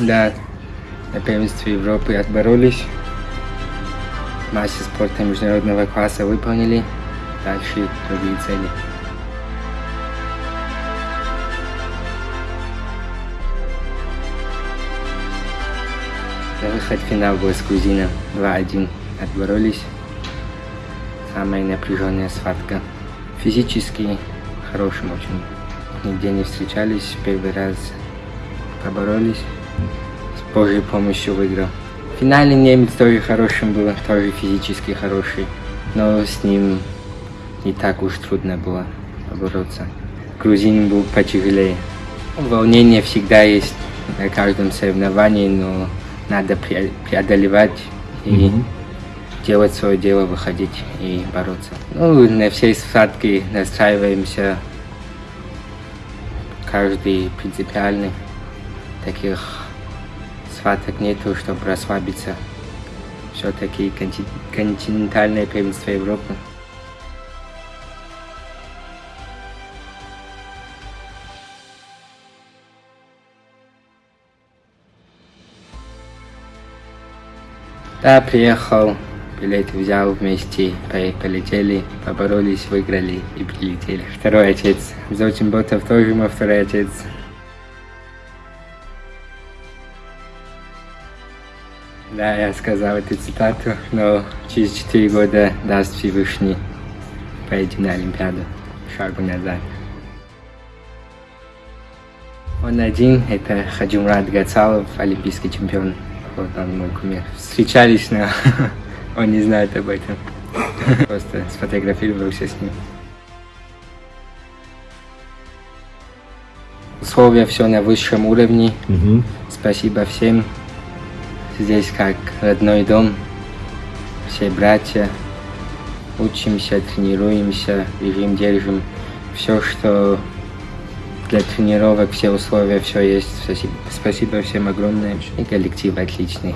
На первенстве Европы отборолись. Массе спорта международного класса выполнили. Дальше другие цели. На выход в финал был с грузином 2-1. Отборолись. Самая напряженная схватка. Физически хорошим очень. Нигде не встречались. Первый раз поборолись. С Божьей помощью выиграл. В финале немец тоже хорошим был, тоже физически хороший. Но с ним не так уж трудно было побороться. Грузин был потяжелее. Волнение всегда есть на каждом соревновании, но надо пре- преодолевать и Мгм. делать свое дело, выходить и бороться. Ну, на всей схватке настраиваемся. Каждый принципиальный. Таких схваток нету, чтобы расслабиться. Все-таки континентальное первенство Европы. Да, приехал, билет взял вместе, по- полетели, поборолись, выиграли и прилетели. Второй отец. Золотин Ботов тоже мой второй отец. Да, я сказал эту цитату, но через четыре года даст Всевышний поедем на Олимпиаду. Шагу назад. Он один, это Хаджумрат Гацалов, олимпийский чемпион. Вот он мой кумир. Встречались, но он не знает об этом. Просто сфотографировался с ним. Условия все на высшем уровне. Спасибо всем. Здесь как родной дом. Все братья. Учимся, тренируемся, режим держим. Все, что для тренировок, все условия, все есть. Спасибо всем огромное. И коллектив отличный.